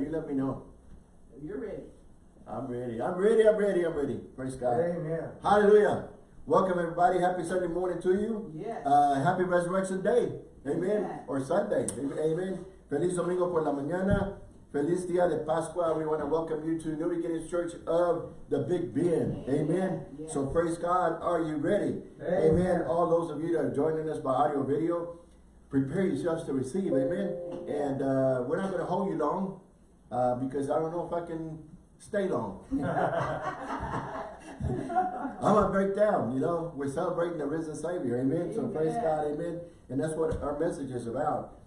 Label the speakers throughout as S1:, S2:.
S1: You let me know.
S2: You're ready.
S1: I'm ready. I'm ready. I'm ready. I'm ready. Praise God.
S3: Amen.
S1: Hallelujah. Welcome everybody. Happy Sunday morning to you.
S2: Yes.
S1: Uh, happy Resurrection Day. Amen.
S2: Amen.
S1: Or Sunday. Amen. Feliz Domingo por la mañana. Feliz Dia de Pascua. We want to welcome you to New Beginnings Church of the Big Bend. Amen.
S2: Amen. Yes.
S1: So praise God. Are you ready?
S3: Amen.
S1: All those of you that are joining us by audio video, prepare yourselves to receive. Amen. And uh, we're not going to hold you long uh, because I don't know if I can stay long. I'm gonna break down, you know. We're celebrating the risen Savior, amen. So praise God, amen. And that's what our message is about.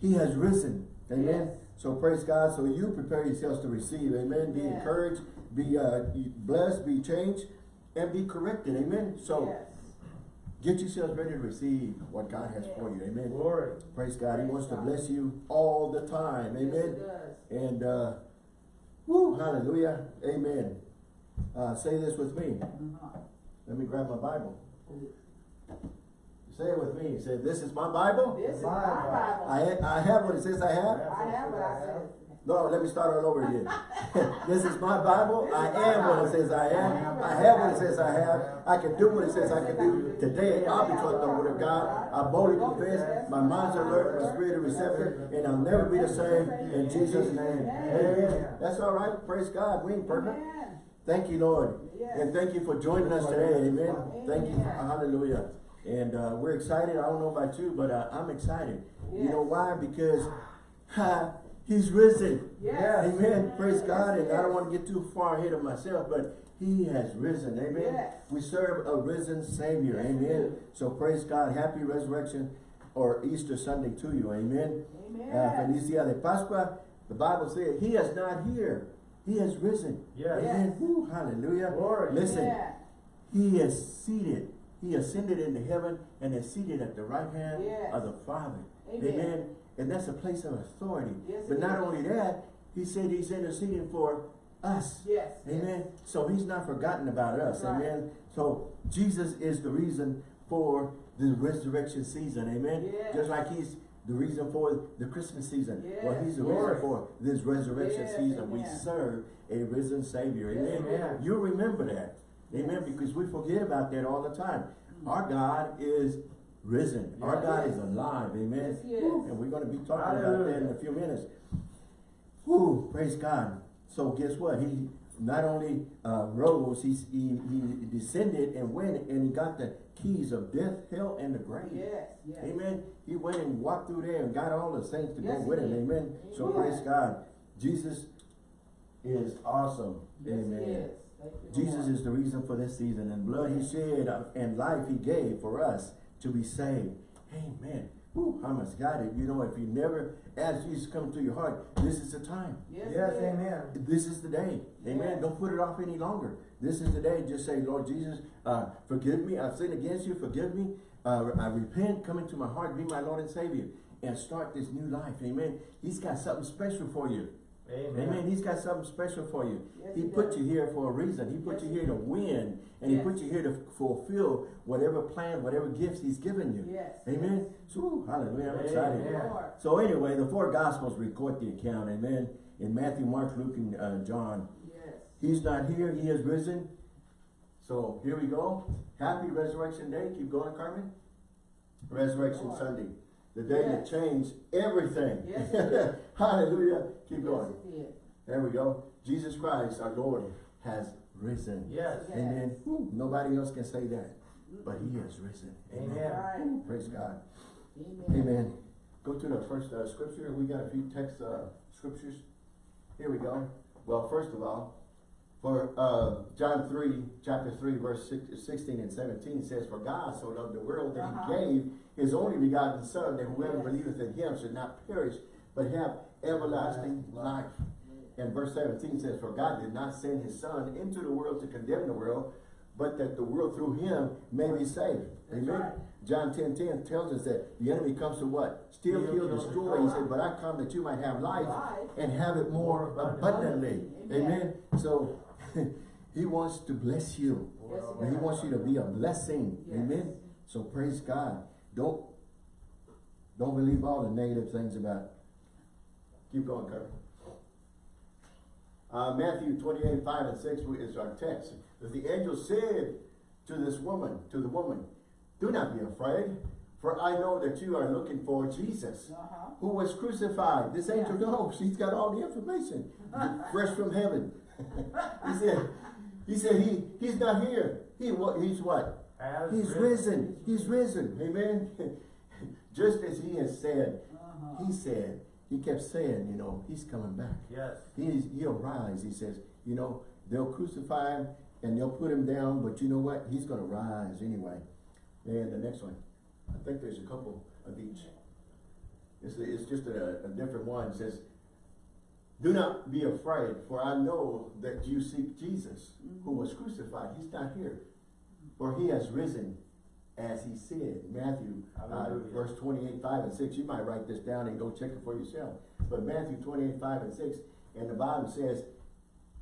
S1: He has risen, amen.
S2: Yes.
S1: So praise God. So you prepare yourselves to receive, amen. Be
S2: Yes.
S1: encouraged, be uh, blessed, be changed, and be corrected, amen. So
S2: yes.
S1: Get yourselves ready to receive what God has for you, amen.
S3: Glory.
S1: Praise God. He
S2: Praise
S1: wants to bless you all the time,
S2: Yes,
S1: amen.
S2: it does.
S1: And uh, whoo, hallelujah, amen. Uh, say this with me.
S2: Uh-huh.
S1: Let me grab my Bible. Say it with me. Say, this is my Bible.
S2: This is
S3: My
S2: my Bible.
S1: I, I have what it says I have.
S2: I have what I said.
S1: No, let me start all over again. this is my Bible. I am what it says I am. I have what it says I have. I can do what it says I can do. Today I'll be taught the word of God. I boldly confess. My mind's alert. My spirit is receptive. And I'll never be the same. In Jesus' name. Amen. That's all right. Praise God. We ain't perfect. Thank you, Lord. And thank you for joining us today. Amen. Thank you. Hallelujah. And uh, we're excited. I don't know about you, but uh, I'm excited. You know why? Because ha, he's risen.
S2: Yes.
S1: Amen. Praise
S2: Yes,
S1: God. And I don't want to get too far ahead of myself, but he has risen. Amen.
S2: Yes.
S1: We serve a risen Savior. Amen. So praise God. Happy resurrection or Easter Sunday to you. Amen.
S2: Amen.
S1: Uh, Feliz Dia de Pascua. The Bible says he is not here. He has risen.
S3: Yes.
S1: Amen. Woo, hallelujah.
S3: Glory.
S1: Listen,
S2: Yeah.
S1: he is seated. He ascended into heaven and is seated at the right hand
S2: Yes.
S1: of the Father.
S2: Amen.
S1: And that's a place of authority.
S2: Yes,
S1: but not
S2: is.
S1: only that, he said he's interceding for us.
S2: Yes.
S1: Amen. So he's not forgotten about us.
S2: Right.
S1: Amen. So Jesus is the reason for the resurrection season. Amen.
S2: Yes.
S1: Just like he's the reason for the Christmas season. Well, he's the
S3: Glory.
S1: reason for this resurrection
S2: Yes,
S1: season. We serve a risen Savior.
S2: Yes,
S1: Amen.
S3: amen.
S1: You remember that. Amen. Because we forget about that all the time. Our God is risen. Our God is alive. Amen.
S2: Yes, he.
S1: And we're going to be talking about that in a few minutes. Whoo, praise God. So guess what? He not only uh, rose, he's, he, he descended and went and he got the keys of death, hell, and the grave.
S2: Yes. Yes.
S1: Amen. He went and walked through there and got all the saints to
S2: Yes,
S1: go with him.
S2: did.
S1: Amen. So praise God. Jesus is awesome.
S2: Yes,
S1: Amen.
S2: he.
S1: Jesus is the reason for this season and blood he shed and life he gave for us to be saved. Amen. Woo, how much got it? You know, if you never ask Jesus to come to your heart, this is the time.
S2: Yes,
S3: Yes,
S2: he
S3: amen.
S1: This is the day. Amen.
S2: Yes.
S1: Don't put it off any longer. This is the day. Just say, Lord Jesus, uh, forgive me. I've sinned against you. Forgive me. Uh, I repent. Come into my heart. Be my Lord and Savior. And start this new life. Amen. He's got something special for you.
S3: Amen.
S1: Amen. He's got something special for you.
S2: Yes,
S1: he
S2: he
S1: put you here for a reason. He put
S2: Yes,
S1: you here to win. And
S2: Yes.
S1: he put you here to fulfill whatever plan, whatever gifts he's given you.
S2: Yes.
S1: Amen. So, hallelujah. I'm excited.
S2: Lord.
S1: So anyway, the four gospels record the account. Amen. In Matthew, Mark, Luke, and uh, John.
S2: Yes.
S1: He's not here. He has risen. So here we go. Happy Resurrection Day. Keep going, Carmen. Resurrection. Sunday. The day that changed everything.
S2: Yes.
S1: Hallelujah. Keep going.
S2: Yes.
S1: There we go. Jesus Christ, our Lord, has risen.
S3: Yes.
S2: Yes.
S1: Amen. Woo. Nobody else can say that. But he has risen.
S3: Amen.
S2: Right.
S1: Praise God.
S2: Amen.
S1: Amen. Go to the first uh, scripture. We got a few text uh, scriptures. Here we go. Well, first of all, for uh, John 3, chapter 3, verse 16 and 17 says, For God so loved the world that
S2: Uh-huh.
S1: he gave his only begotten Son, that whoever
S2: Yes.
S1: believeth in him should not perish, but have everlasting life. And verse 17 says, For God did not send his Son into the world to condemn the world, but that the world through him may be saved.
S2: That's
S1: Amen.
S2: right.
S1: John 10, 10 tells us that the enemy comes to what? Steal, kill, destroy. He said, but I come that you might have life
S2: Life.
S1: and have it more abundantly. Amen.
S2: Amen.
S1: So he wants to bless you.
S2: Yes,
S1: And he wants you to be a blessing.
S2: Yes.
S1: Amen. So praise God. Don't don't believe all the negative things about. Keep going, Kurt. Uh, Matthew twenty-eight, five and six is our text. That the angel said to this woman, to the woman, do not be afraid, for I know that you are looking for Jesus,
S2: Uh-huh.
S1: who was crucified. This angel knows, He's got all the information, fresh from heaven. He said, he said, he, he's not here. He what, he's what?
S3: Has
S1: He's risen. He's risen. Amen. Just as he has said,
S2: Uh-huh.
S1: he said, he kept saying, you know, he's coming back.
S3: Yes.
S1: He's, he'll rise. He says, you know, they'll crucify him and they'll put him down, but you know what? He's going to rise anyway. And the next one, I think there's a couple of each. It's, it's just a, a different one. It says, do not be afraid, for I know that you seek Jesus, who was crucified. He's not here, for he has risen, as he said. Matthew, uh, verse twenty-eight, five and six. You might write this down and go check it for yourself. But Matthew twenty-eight, five and six, and the Bible says,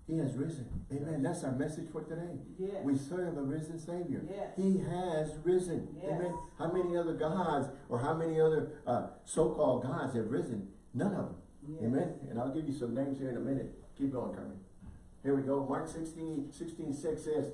S1: he has risen. Amen. That's our message for today.
S2: Yes.
S1: We serve a risen Savior.
S2: Yes.
S1: He has risen.
S2: Yes.
S1: Amen. How many other gods or how many other uh, so-called gods have risen? None of them.
S2: Yes.
S1: Amen. And I'll give you some names here in a minute. Keep going, Carmen. Here we go. Mark 16, 16, 6 says,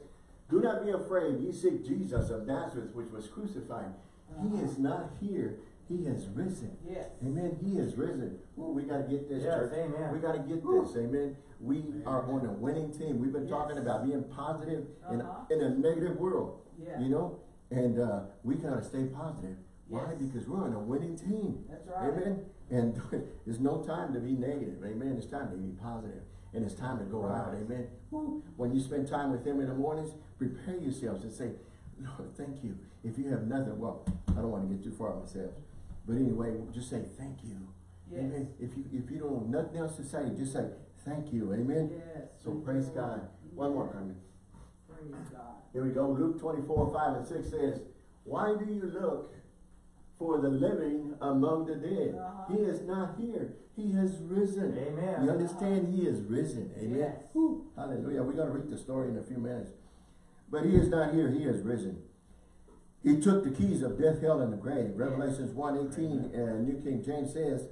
S1: Do not be afraid. Ye seek Jesus of Nazareth, which was crucified. He
S2: Uh-huh.
S1: is not here. He has risen.
S2: Yes.
S1: Amen. He has risen. Well, we got to get this,
S3: Yes,
S1: church.
S3: amen.
S1: We got to get this. Amen. We are on a winning team. We've been
S2: Yes.
S1: talking about being positive in,
S2: Uh-huh.
S1: in a negative world.
S2: Yeah.
S1: You know? And uh, we got to stay positive. Why? Because we're on a winning team.
S2: That's right.
S1: Amen. And there's no time to be negative. Amen. It's time to be. And it's time to go out. Amen. Woo. When you spend time with him in the mornings, prepare yourselves and say, Lord, thank you. If you have nothing, well, I don't want to get too far myself. But anyway, just say thank you.
S2: Yes.
S1: Amen. If you if you don't have nothing else to say, just say thank you. Amen.
S2: Yes.
S1: So
S2: Thank
S1: praise God.
S2: Lord.
S1: One more
S2: Yes.
S1: comment.
S2: Praise God.
S1: Here we go. Luke 24, 5 and 6 says, Why do you look for the living among the dead?
S2: Uh-huh.
S1: He is not here. He has risen.
S3: Amen.
S1: You understand? He is risen. Amen.
S2: Yes.
S1: Whew. Hallelujah. We're going to read the story in a few minutes. But he is not here. He has risen. He took the keys of death, hell, and the grave. Revelations 1, 18, and New King James says,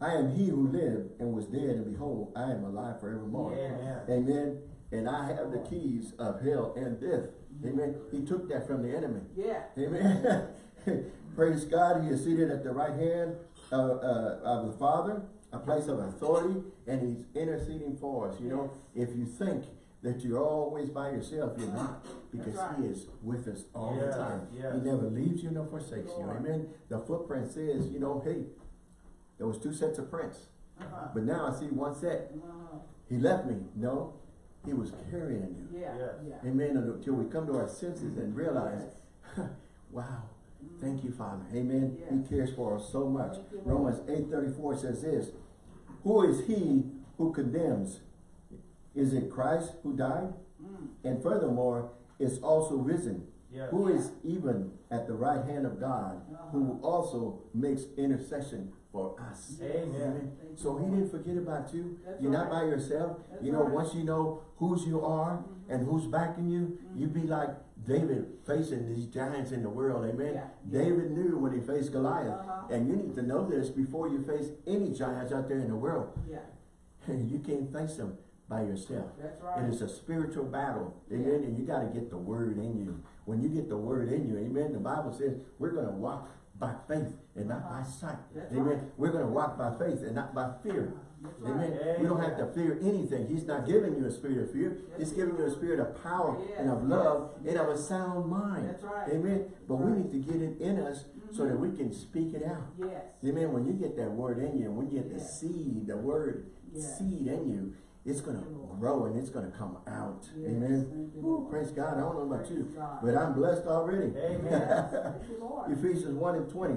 S1: I am he who lived and was dead, and behold, I am alive forevermore.
S3: Amen.
S1: Amen. And I have the keys of hell and death. Amen. He took that from the enemy.
S2: Yeah.
S1: Amen. Praise God. He is seated at the right hand of, uh, of the Father, a place of authority, and he's interceding for us. You know, if you think that you're always by yourself, you're not. Because
S2: That's
S1: he is with us all the time.
S3: yes.
S1: He never leaves you nor forsakes you. Amen. The footprint says, you know, hey, there was two sets of prints.
S2: Uh-huh.
S1: But now I see one set.
S2: Uh-huh.
S1: He left me. No, he was carrying you.
S2: Yeah.
S3: Yes.
S2: Yeah.
S1: Amen. Until we come to our senses and realize, wow, thank you, Father. Amen.
S2: Yes.
S1: He cares for us so much.
S2: Thank you, Lord.
S1: Romans 8.34 says this, Who is he who condemns? Is it Christ who died?
S2: Mm.
S1: And furthermore, is also risen.
S3: Yes.
S1: Who is even at the right hand of God, who
S2: Uh-huh.
S1: also makes intercession for us.
S3: Amen.
S2: Thank
S1: So he didn't forget about you.
S2: That's
S1: You're not
S2: right.
S1: by yourself.
S2: That's
S1: you know,
S2: right.
S1: once you know whose you are and who's backing you, you'd be like David facing these giants in the world. Amen.
S2: Yeah. Yeah.
S1: David knew when he faced Goliath.
S2: Uh-huh.
S1: And you need to know this before you face any giants out there in the world.
S2: Yeah.
S1: you can't face them by yourself.
S2: That's right.
S1: It is a spiritual battle. Amen.
S2: Yeah.
S1: And you got to get the word in you. When you get the word in you, amen, the Bible says we're going to walk by faith and not by sight.
S2: That's
S1: amen.
S2: right.
S1: We're going to walk by faith and not by fear.
S2: That's
S1: Amen.
S2: right.
S1: We don't have to fear anything. He's not giving you a spirit of fear. He's giving you a spirit of power and of love
S2: yes,
S1: and of a sound mind.
S2: That's right.
S1: Amen. But we need to get it in us so that mm-hmm. we can speak it out.
S2: Yes.
S1: Amen. When you get that word in you, when you get the seed, the word seed in you, it's going to
S2: Thank you, Lord.
S1: grow and it's going to come out.
S2: Yes,
S1: Amen. Woo, praise God. I don't know about you, but I'm blessed already.
S3: Amen.
S2: Thank you, Lord.
S1: Ephesians 1 and 20.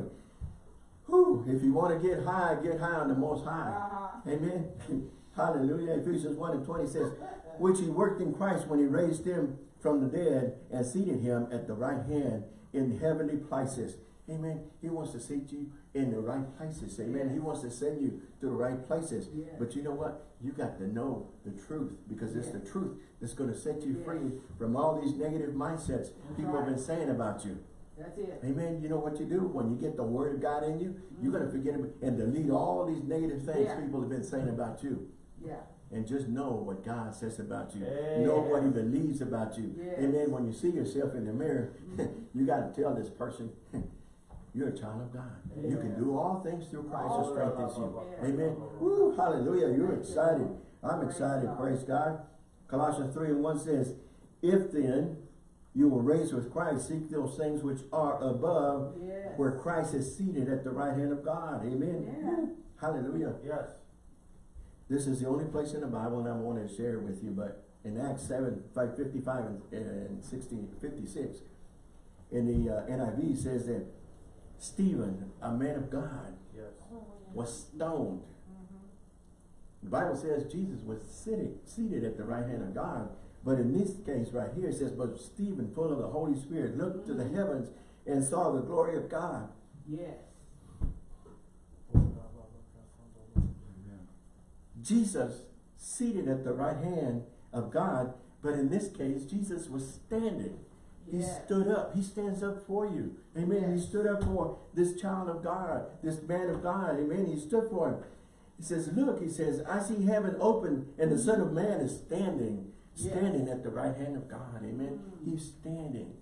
S1: Whew, if you want to get high, get high on the most high.
S2: Uh-huh.
S1: Amen. Hallelujah. Ephesians 1 and 20 says, which he worked in Christ when he raised him from the dead and seated him at the right hand in heavenly places. Amen. He wants to seat you in the right places. Amen. He wants to send you to the right places. But you know what? You got to know the truth because it's the truth that's going to set you free from all these negative mindsets people have been saying about you.
S2: That's it.
S1: Amen. You know what you do when you get the word of God in you? You're going to forget it and delete all these negative things
S2: Yeah.
S1: people have been saying about you.
S2: Yeah.
S1: And just know what God says about you.
S3: Hey.
S1: Know what he believes about you.
S2: Yes.
S1: And then when you see yourself in the mirror, you got to tell this person, you're a child of God. You can do all things through Christ who strengthens you.
S2: Yeah.
S1: Amen. Woo, hallelujah. You're excited. I'm excited. Praise God. Colossians 3 and 1 says, If then you were raised with Christ, seek those things which are above,
S2: Yes.
S1: where Christ is seated at the right hand of God. Amen.
S2: Yeah.
S1: Hallelujah.
S3: Yes.
S1: This is the only place in the Bible, and I want to share with you, but in Acts 7, 5, 55 and, and 16, 56, in the uh, NIV says that Stephen, a man of God,
S3: Yes.
S1: was stoned. The Bible says Jesus was sitting, seated at the right hand of God, but in this case right here, it says, but Stephen, full of the Holy Spirit, looked to the mm. heavens and saw the glory of God.
S2: Yes.
S1: Jesus seated at the right hand of God, but in this case, Jesus was standing. He
S2: Yes.
S1: stood up. He stands up for you. Amen. He stood up for this child of God, this man of God. Amen. He stood for him. He says, look, he says, I see heaven open and the mm. son of man is standing,
S2: Yes.
S1: Standing at the right hand of God. Amen.
S2: Mm.
S1: He's standing.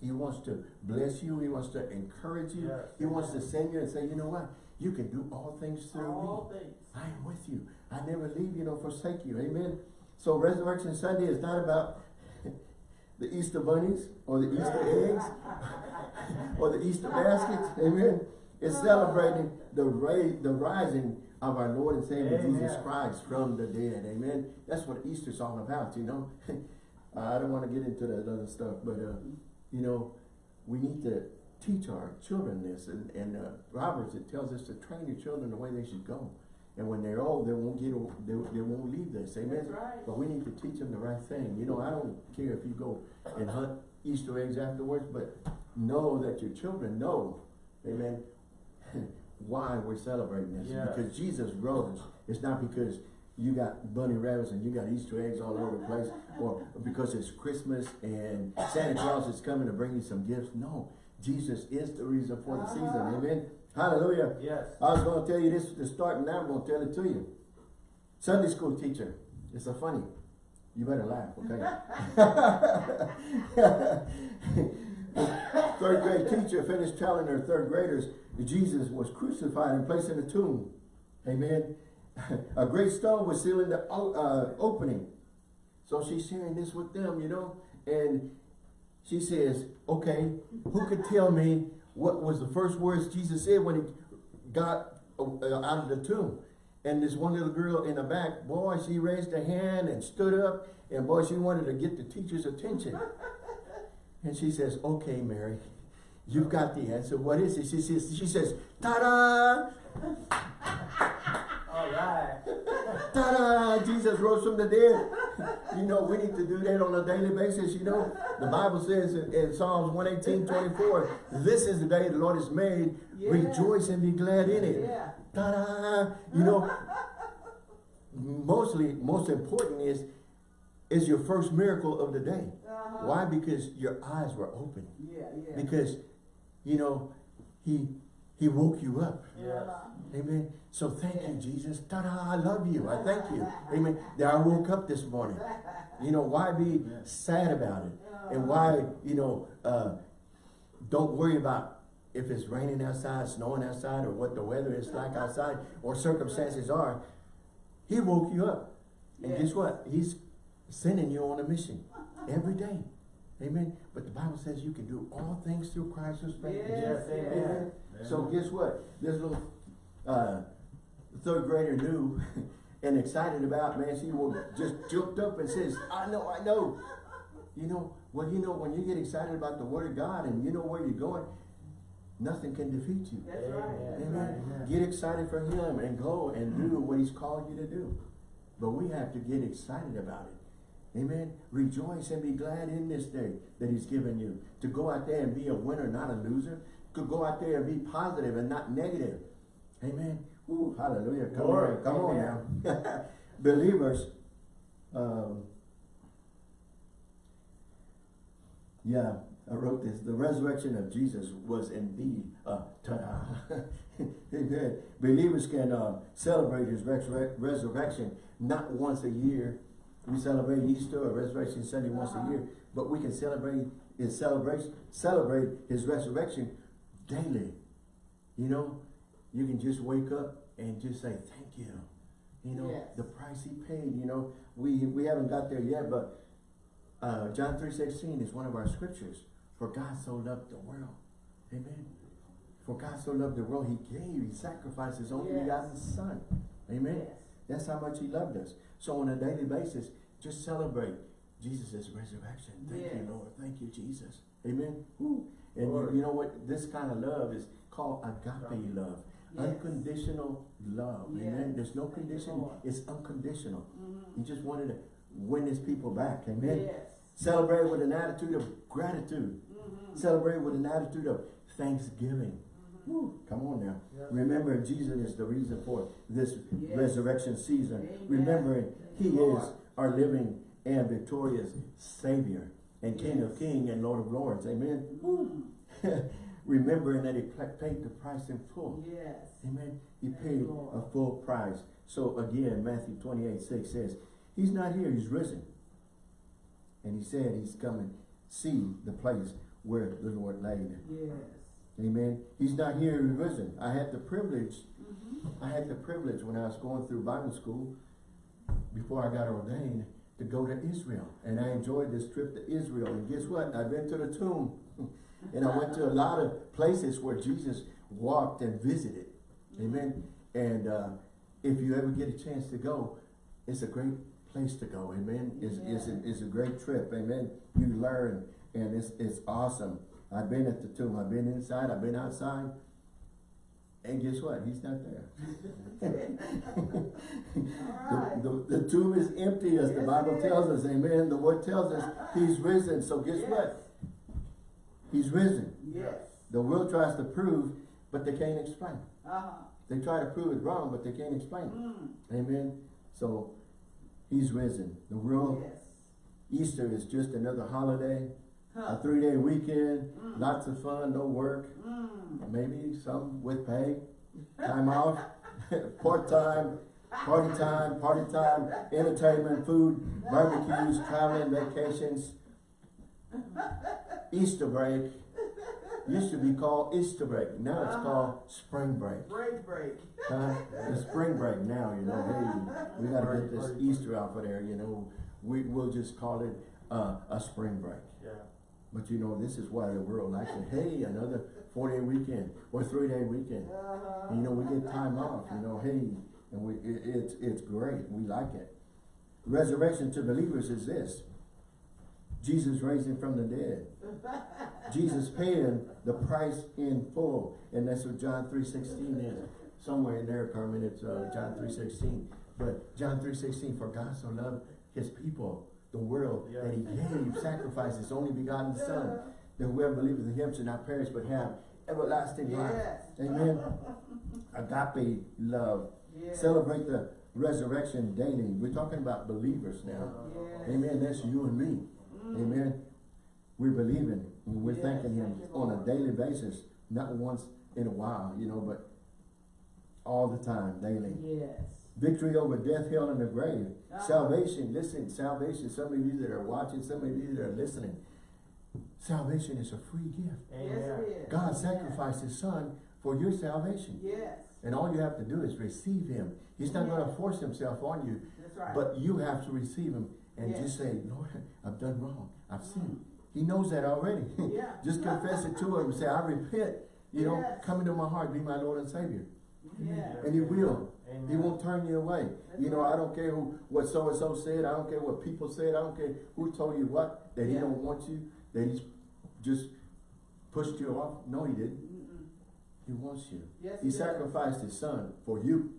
S1: He wants to bless you. He wants to encourage you.
S3: Yes.
S1: He wants to send you and say, you know what? You can do all things through me.
S2: Things.
S1: I am with you. I never leave you nor forsake you. Amen. So Resurrection Sunday is not about the Easter bunnies or the Easter eggs or the Easter baskets. Amen. It's celebrating the ra the rising of our Lord and Savior
S3: Amen.
S1: Jesus Christ from the dead. Amen. That's what Easter's all about, you know. I don't want to get into that other stuff, but uh, you know, we need to teach our children this. And, and uh, Proverbs, it tells us to train your children the way they should go. And when they're old, they won't get, they, they won't leave this. Amen.
S2: Right.
S1: But we need to teach them the right thing. You know, I don't care if you go and hunt Easter eggs afterwards, but know that your children know, amen, why we're celebrating this. Because Jesus rose. It's not because you got bunny rabbits and you got Easter eggs all over the place, or because it's Christmas and Santa Claus is coming to bring you some gifts. No, Jesus is the reason for the season. Uh-huh. Amen. Hallelujah.
S3: Yes.
S1: I was going to tell you this to start, and now I'm going to tell it to you. Sunday school teacher. It's a funny. You better laugh, okay? third grade teacher finished telling her third graders Jesus was crucified and placed in a tomb. Amen. a great stone was sealing the uh, opening. So she's sharing this with them, you know, and she says, okay, who could tell me what was the first words Jesus said when he got uh, out of the tomb? And this one little girl in the back, boy, she raised her hand and stood up, and boy, she wanted to get the teacher's attention. And she says, okay, Mary, you've got the answer. What is it? She says, she says, ta-da!
S3: All right.
S1: Ta-da! Jesus rose from the dead. You know, we need to do that on a daily basis. You know, the Bible says in, in Psalms 118, 24, this is the day the Lord has made.
S2: Yeah.
S1: Rejoice and be glad in it.
S2: Yeah.
S1: Ta-da! You know, mostly, most important is, is your first miracle of the day.
S2: Uh-huh.
S1: Why? Because your eyes were open.
S2: Yeah, yeah.
S1: Because, you know, he, he woke you up.
S3: Yes.
S1: Amen. So thank you, Jesus. Ta-da, I love you. I thank you. Amen. That I woke up this morning. You know, why be sad about it? And why, you know, uh, don't worry about if it's raining outside, snowing outside, or what the weather is like outside, or circumstances are. He woke you up. And guess what? He's sending you on a mission every day. Amen. But the Bible says you can do all things through Christ who strengthens you.
S2: Yes,
S3: Yes,
S2: yes.
S3: amen.
S1: So guess what? This little uh, third grader knew and excited about, man, she was just jumped up and says, I know, I know. You know, well, you know, when you get excited about the word of God and you know where you're going, nothing can defeat you.
S2: That's right. That's
S1: Amen.
S2: right.
S3: Amen.
S1: Get excited for him and go and do what he's called you to do. But we have to get excited about it. Amen. Rejoice and be glad in this day that he's given you. To go out there and be a winner, not a loser. To go out there and be positive and not negative. Amen. Ooh, hallelujah. Come
S3: Glory.
S1: on, come on now. Believers, um, yeah, I wrote this, the resurrection of Jesus was indeed, uh, ta-da. Believers can, uh, celebrate his resurrection not once a year. We celebrate Easter or Resurrection Sunday once a year, but we can celebrate his celebration, celebrate his resurrection daily. You know, you can just wake up and just say, thank you. You know,
S2: Yes.
S1: the price he paid, you know, we, we haven't got there yet, but, uh, John three sixteen is one of our scriptures. For God so loved the world. Amen. For God so loved the world, he gave, he sacrificed his only
S2: Yes.
S1: begotten son. Amen.
S2: Yes.
S1: That's how much he loved us. So on a daily basis, just celebrate Jesus' resurrection. Thank you, Lord. Thank you, Jesus. Amen. Woo. And you, you know what? This kind of love is called agape love.
S2: Yes.
S1: Unconditional love. Amen.
S2: Yes.
S1: There's no condition. It's unconditional.
S2: Mhm.
S1: He just wanted to win his people back. Amen.
S2: Yes.
S1: Celebrate with an attitude of gratitude.
S2: Mhm.
S1: Celebrate with an attitude of thanksgiving. Come on now. Remember, Jesus is the reason for this
S2: Yes.
S1: resurrection season.
S2: Amen.
S1: Remembering He
S2: Lord.
S1: is our living and victorious Savior and King of
S2: Yes.
S1: Kings and Lord of Lords. Amen.
S2: Mhm.
S1: Remembering that He paid the price in full.
S2: Yes.
S1: Amen. He
S2: Thank
S1: paid
S2: Lord.
S1: a full price. So again, Matthew 28, 6 says, He's not here, He's risen. And He said He's coming see the place where the Lord laid.
S2: Yes.
S1: Amen. He's not here, He's risen. I had the privilege
S2: Mhm.
S1: I had the privilege when I was going through Bible school, before I got ordained, to go to Israel. And I enjoyed this trip to Israel. And guess what? I've been to the tomb. and I went to a lot of places where Jesus walked and visited. Amen. And uh, if you ever get a chance to go, it's a great place to go. Amen. It's, it's, a, it's a great trip. Amen. You learn and it's, it's awesome. I've been at the tomb. I've been inside. I've been outside. And guess what? He's not there.
S2: Alright.
S1: The, the, the tomb is empty as the Bible tells us. Amen. The word tells us he's risen. So guess what? He's risen.
S2: Yes.
S1: The world tries to prove, but they can't explain.
S2: Uh-huh.
S1: They try to prove it wrong, but they can't explain it.
S2: Mm.
S1: Amen. So he's risen. The world,
S2: Yes.
S1: Easter is just another holiday, a three-day weekend,
S2: Mm.
S1: lots of fun, no work,
S2: Mm.
S1: maybe some with pay, time off, part-time, party time, party time, entertainment, food, barbecues, traveling, vacations, Easter break. Used to be called Easter break. Now it's
S2: Uh-huh.
S1: called spring break.
S2: Break, break.
S1: Huh? The spring break now, you know, hey, we gotta get this Easter out of there, you know. We, we'll just call it, uh, a spring break. But you know, this is why the world likes it. Hey, another four-day weekend or three-day weekend.
S2: Uh-huh.
S1: You know, we get time off, you know, hey, and we, it, it's, it's great, we like it. Resurrection to believers is this. Jesus raised raising from the dead. Jesus paying the price in full. And that's what John three sixteen is. Somewhere in there, Carmen, it's, uh, John three sixteen. But John three sixteen, for God so loved his people, the world, that he gave, sacrificed his only begotten son, that whoever believeth in him should not perish but have everlasting life.
S2: Yes.
S1: Amen. Agape love.
S2: Yes.
S1: Celebrate the resurrection daily. We're talking about believers now.
S2: Yes.
S1: Amen. That's you and me.
S2: Mm.
S1: Amen. We're believing and we're thanking him
S2: thank
S1: on a daily basis. Not once in a while, you know, but all the time, daily.
S2: Yes.
S1: Victory over death, hell, and the grave.
S2: Ah.
S1: Salvation, listen, salvation, some of you that are watching, some of you that are listening. Salvation is a free gift.
S2: Yes,
S3: Amen.
S2: it is.
S1: God
S2: Yes.
S1: sacrificed his son for your salvation.
S2: Yes.
S1: And all you have to do is receive him. He's not going to force himself on you,
S2: That's right.
S1: but you have to receive him and
S2: Yes.
S1: just say, Lord, I've done wrong. I've sinned. He knows that already.
S2: Yeah.
S1: just confess it to him and say, I repent. You know,
S2: Yes.
S1: come into my heart, be my Lord and Savior.
S2: Yes.
S1: And he will.
S3: Amen.
S1: He won't turn you away.
S2: That's
S1: you know,
S2: right.
S1: I don't care who what so and so said. I don't care what people said. I don't care who told you what. That he don't want you. That he's just pushed you off. No, he didn't.
S2: Mm-mm.
S1: He wants you.
S2: Yes,
S1: He
S2: he
S1: sacrificed his son for you.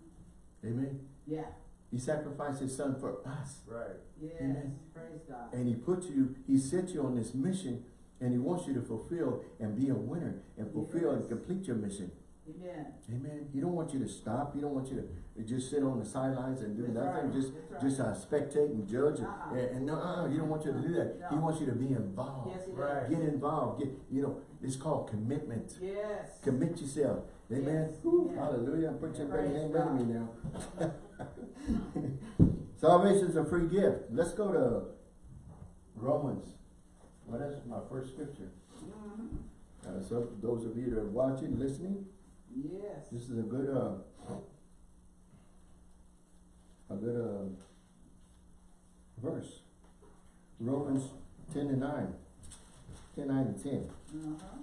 S1: Amen.
S2: Yeah.
S1: He sacrificed his son for us.
S3: Right.
S2: Yes.
S1: Amen.
S2: Praise God.
S1: And he put you, he sent you on this mission and he wants you to fulfill and be a winner and fulfill and complete your mission.
S2: Amen.
S1: Amen. He don't want you to stop. He don't want you to just sit on the sidelines and do
S2: That's
S1: nothing.
S2: right.
S1: Just
S2: right.
S1: just uh, spectate and judge.
S2: Uh-uh.
S1: And, and no, uh, he don't want you to do that. He wants you to be involved.
S2: Yes, it
S3: Right.
S1: Get involved. Get you know, it's called commitment.
S2: Yes.
S1: Commit yourself. Amen.
S2: Yes.
S1: Whew,
S2: Amen.
S1: hallelujah. Put your preaching better
S2: Praise
S1: amen me now. Salvation is a free gift. Let's go to Romans. Well, that's my first scripture.
S2: Mhm.
S1: Uh, so those of you that are watching, listening,
S2: Yes.
S1: this is a good, uh, a good, uh, verse. Romans ten and nine. Ten, nine and ten.
S2: Uh-huh.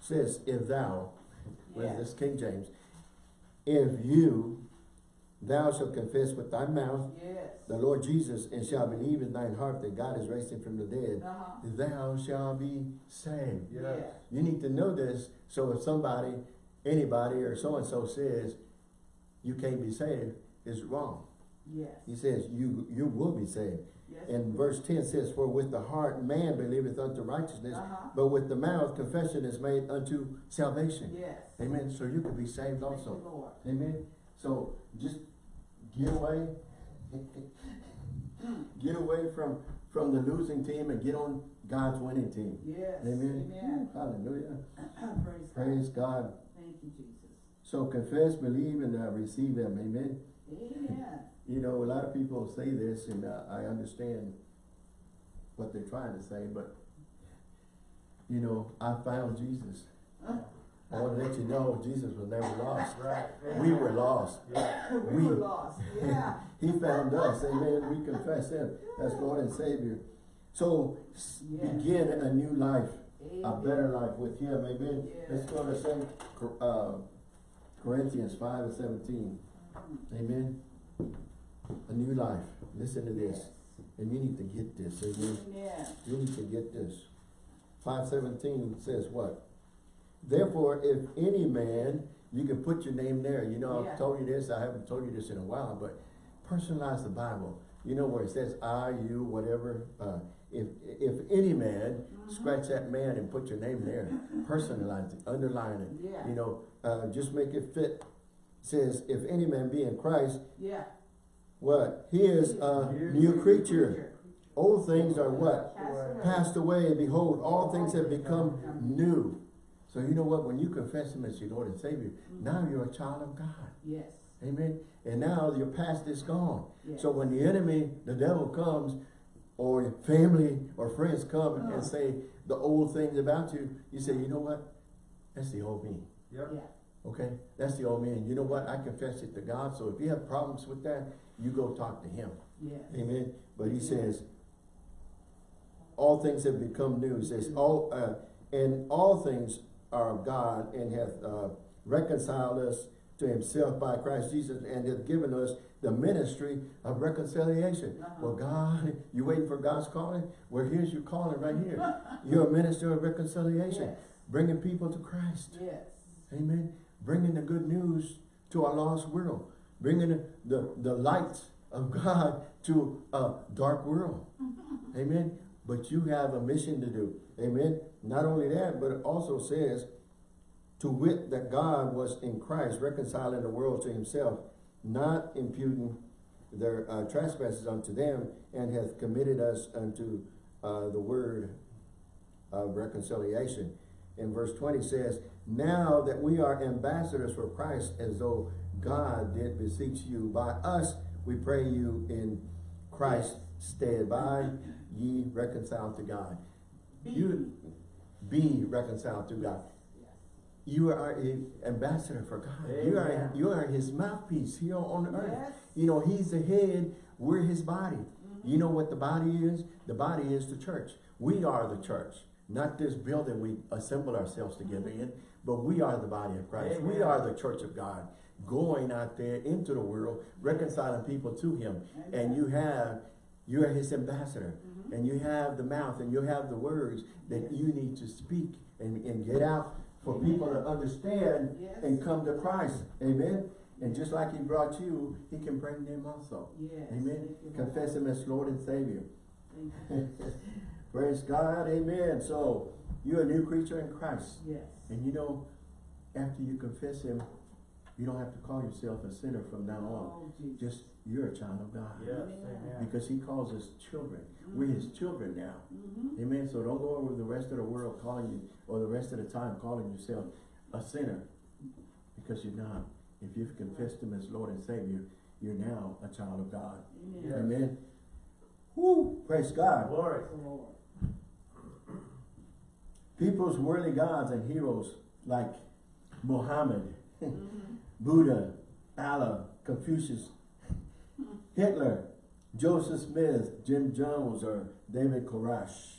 S1: Says, if thou, with
S2: Yes.
S1: this King James, if you, thou shalt confess with thy mouth
S2: Yes.
S1: the Lord Jesus and shall believe in thine heart that God is raised him from the dead,
S2: Uh-huh.
S1: thou shalt be saved.
S3: Yes.
S1: You need to know this, so if somebody, anybody, or so-and-so says, you can't be saved, it's wrong.
S2: Yes.
S1: He says, you, you will be saved.
S2: Yes.
S1: And verse ten says, for with the heart man believeth unto righteousness,
S2: Uh-huh.
S1: but with the mouth confession is made unto salvation.
S2: Yes.
S1: Amen. So you can be saved
S2: Thank you,
S1: also.
S2: Lord.
S1: Amen. So just get away. get away from from the losing team and get on God's winning team.
S2: Yes.
S1: Amen.
S2: Amen.
S1: Hallelujah.
S2: Praise God.
S1: Praise God.
S2: Thank you, Jesus.
S1: So confess, believe, and uh, receive Him. Amen.
S2: Amen.
S1: You know, a lot of people say this, and uh, I understand what they're trying to say, but you know, I found Jesus. I want to let you know Jesus was never lost.
S3: Right.
S1: We were lost.
S3: Yeah.
S2: we,
S1: We-
S2: were lost. Yeah.
S1: He found us. Amen. We confess Him as Lord and Savior. So begin a new life, a better life with Him. Amen. Let's go to Second uh, Corinthians five and seventeen. Amen. A new life. Listen to this, and you need to get this. Amen.
S2: Amen.
S1: You need to get this. Five seventeen says what? Therefore, if any man, you can put your name there. You know,
S2: Yeah.
S1: I've told you this, I haven't told you this in a while, but personalize the Bible. You know where it says I, you, whatever. Uh, if if any man, scratch that man and put your name there. Personalize it, underline it.
S2: Yeah.
S1: You know, uh, just make it fit. It says, if any man be in Christ,
S2: Yeah.
S1: what? He is a new creature. Old things are what?
S2: Passed away.
S1: passed away, behold, all things have become new. So you know what? When you confess Him as your Lord and Savior, now you're a child of God.
S2: Yes.
S1: Amen. And now your past is gone.
S2: Yes.
S1: So when the enemy, the devil comes, or your family or friends come
S2: Uh.
S1: and say the old things about you, you say, you know what? That's the old me.
S3: Yep.
S2: Yeah.
S1: Okay? That's the old me. And you know what? I confess it to God. So if you have problems with that, you go talk to Him.
S2: Yes.
S1: Amen. But he says, all things have become new. He says, all, uh, and all things are of God and hath, uh, reconciled us to himself by Christ Jesus and hath given us the ministry of reconciliation.
S2: Uh-huh.
S1: Well, God, you waiting for God's calling? Well, here's your calling right here. You're a minister of reconciliation,
S2: Yes.
S1: bringing people to Christ.
S2: Yes.
S1: Amen. Bringing the good news to a lost world. Bringing the, the, the light of God to a dark world. Amen. But you have a mission to do. Amen. Not only that, but it also says, to wit that God was in Christ reconciling the world to himself, not imputing their uh, trespasses unto them, and hath committed us unto uh, the word of reconciliation. And verse 20 says, Now that we are ambassadors for Christ, as though God did beseech you by us, we pray you in Christ's stead, by ye reconciled to God. You be reconciled to God. You are an ambassador for God. You are you are his mouthpiece here on earth.
S2: Yes.
S1: You know, he's the head, we're his body. You know what the body is? The body is the church. We are the church. Not this building we assemble ourselves together in, but we are the body of Christ. We are the church of God. Going out there into the world, reconciling people to him. And you have, you are his ambassador. And you have the mouth and you have the words that you need to speak and, and get out for people to understand
S2: Yes.
S1: and come to Christ. Amen. And just like he brought you, he can bring them also.
S2: Yes.
S1: Amen.
S2: Thank you, Lord.
S1: Confess him as Lord and Savior. Praise God, amen. So, you're a new creature in Christ.
S2: Yes.
S1: And you know, after you confess him, you don't have to call yourself a sinner from now on.
S2: Oh.
S1: Just, you're a child of God.
S3: Yes,
S2: Amen.
S1: Because he calls us children. We're his children now.
S2: Mm-hmm.
S1: Amen. So don't go over the rest of the world calling you, or the rest of the time calling yourself a sinner. Because you're not. If you've confessed him as Lord and Savior, you're now a child of God.
S2: Amen.
S3: Yes.
S1: Amen. Woo! Praise God.
S3: Glory.
S2: Praise the Lord.
S1: People's worldly gods and heroes like Muhammad,
S2: Mm-hmm.
S1: Buddha, Allah, Confucius, Hitler, Joseph Smith, Jim Jones, or David Koresh.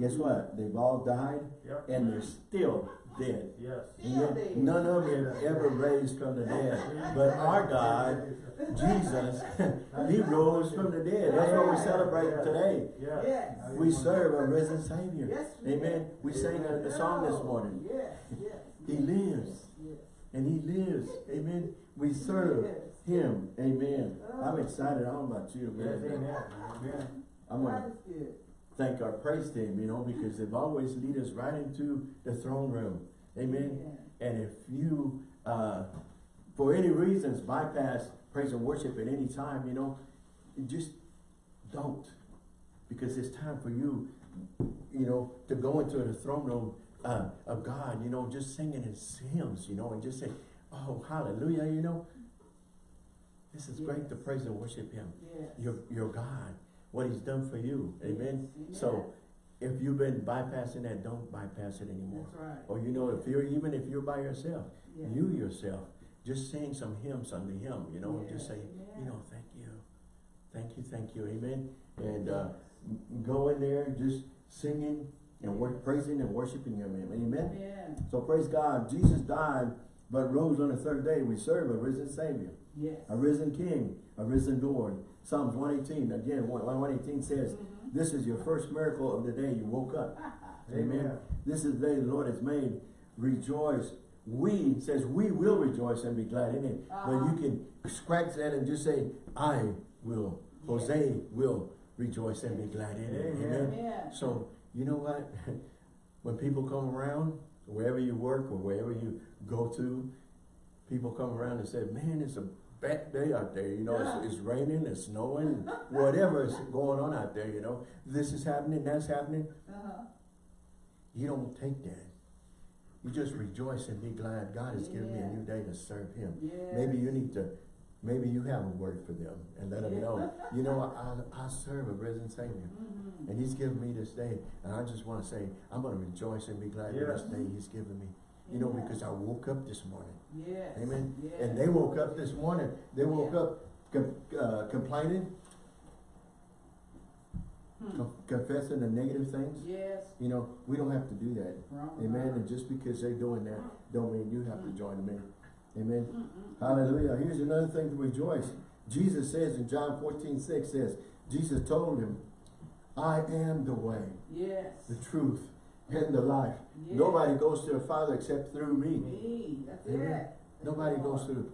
S1: Guess what? They've all died
S3: Yep.
S1: and they're still dead.
S3: Yes.
S1: And yet none of them ever raised from the dead. But our God, Jesus, He rose from the dead. That's what we celebrate today.
S3: Yes.
S2: Yes.
S1: We serve a risen Savior.
S2: Yes, we
S1: Amen. We sang a, a song this morning.
S2: Yes, yes.
S1: He lives.
S2: Yes.
S1: And He lives. Amen. We serve
S2: Yes.
S1: Him. Amen. I'm excited. I don't know about you,
S3: Yes,
S1: man.
S3: amen. Amen.
S1: I'm going to
S2: God is good.
S1: thank our praise team, you know, because they've always lead us right into the throne room. Amen. And if you, uh, for any reasons, bypass praise and worship at any time, you know, just don't. Because it's time for you, you know, to go into the throne room uh, of God, you know, just singing his hymns, you know, and just say, oh, hallelujah, you know. This is great to praise and worship him.
S2: Yes.
S1: Your, your God, what he's done for you. Amen.
S2: Yes.
S1: So if you've been bypassing that, don't bypass it anymore.
S2: Right.
S1: Or you know, if you're, even if you're by yourself, you yourself, just sing some hymns unto him, you know, just say, you know, thank you, thank you, thank you, amen. And, uh, go in there just singing and praising and worshiping him, amen.
S2: Amen.
S1: So praise God, Jesus died, but rose on the third day. We serve a risen Savior,
S2: Yes.
S1: a risen King, a risen Lord. Psalms one eighteen, again, one, one eighteen says,
S2: Mhm.
S1: this is your first miracle of the day you woke up. Amen.
S3: Amen.
S1: This is the day the Lord has made. Rejoice. We, says we will rejoice and be glad in it. But
S2: Uh-huh.
S1: you can scratch that and just say, I will. Jose will rejoice and be glad in it.
S3: Amen.
S1: Amen.
S2: Amen.
S1: So, you know what? when people come around, wherever you work or wherever you go to, people come around and say, man, it's a bad day out there. You know, it's, it's raining, it's snowing, whatever is going on out there, you know. This is happening, that's happening.
S2: Uh-huh.
S1: You don't take that. You just rejoice and be glad. God has given me a new day to serve Him.
S2: Yes.
S1: Maybe you need to, maybe you have a word for them and let them know. You know, I, I serve a risen Savior.
S2: Mhm.
S1: And He's given me this day. And I just want to say, I'm going to rejoice and be glad in this day He's given me. You know, because I woke up this morning.
S2: Yes.
S1: Amen.
S2: Yes.
S1: And they woke up this morning. They woke
S2: Yeah.
S1: up com- uh, complaining,
S2: Hmm.
S1: confessing the negative things.
S2: Yes.
S1: You know, we don't have to do that. Amen. And just because they're doing that, don't mean you have to join them in. Amen.
S2: Mm-mm.
S1: Hallelujah. Here's another thing to rejoice. Jesus says in John 14, 6 says, Jesus told him, I am the way,
S2: Yes.
S1: the truth, and the life.
S2: Yes.
S1: Nobody goes to the Father except through me.
S2: Me. That's
S1: Amen.
S2: it. That's
S1: Nobody goes to the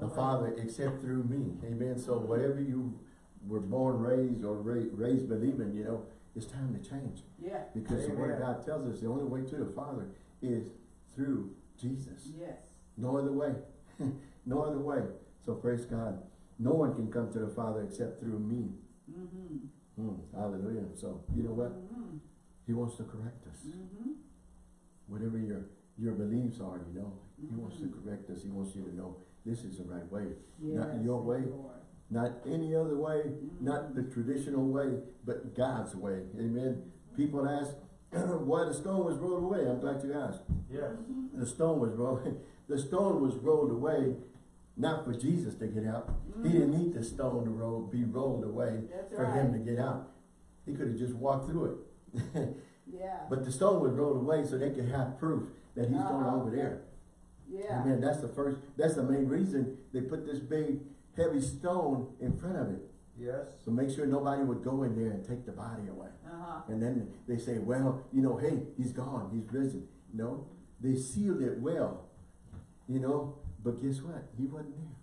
S2: Nobody.
S1: Father except through me. Amen. So whatever you were born, raised, or ra raised believing, you know, it's time to change.
S2: Yeah.
S1: Because the Word of God tells us the only way to the Father is through Jesus.
S2: Yes.
S1: No other way. no other way. So praise God. No one can come to the Father except through me.
S2: Mm-hmm.
S1: Hmm, hallelujah. So you know what?
S2: Mm-hmm.
S1: He wants to correct us.
S2: Mm-hmm.
S1: Whatever your your beliefs are, you know, he wants to
S2: Mhm.
S1: correct us. He wants you to know this is the right way.
S2: Yes.
S1: Not your way.
S2: Lord.
S1: Not any other way,
S2: Mhm.
S1: not the traditional way, but God's way. Amen. People ask why the stone was rolled away. I'm glad you asked.
S3: Yes.
S2: Mm-hmm.
S1: The stone was rolled. The stone was rolled away, not for Jesus to get out. He didn't need the stone to roll, be rolled away
S2: That's
S1: for him to get out. He could have just walked through it.
S2: Yeah.
S1: but the stone was rolled away so they could have proof that he's going
S2: Uh-huh.
S1: over there.
S2: Yeah.
S1: Amen. That's the first. That's the main reason they put this big, heavy stone in front of it.
S3: Yes.
S1: So make sure nobody would go in there and take the body away.
S2: Uh-huh.
S1: And then they say, well, you know, hey, he's gone, he's risen. No, they sealed it well, you know, but guess what? He wasn't there.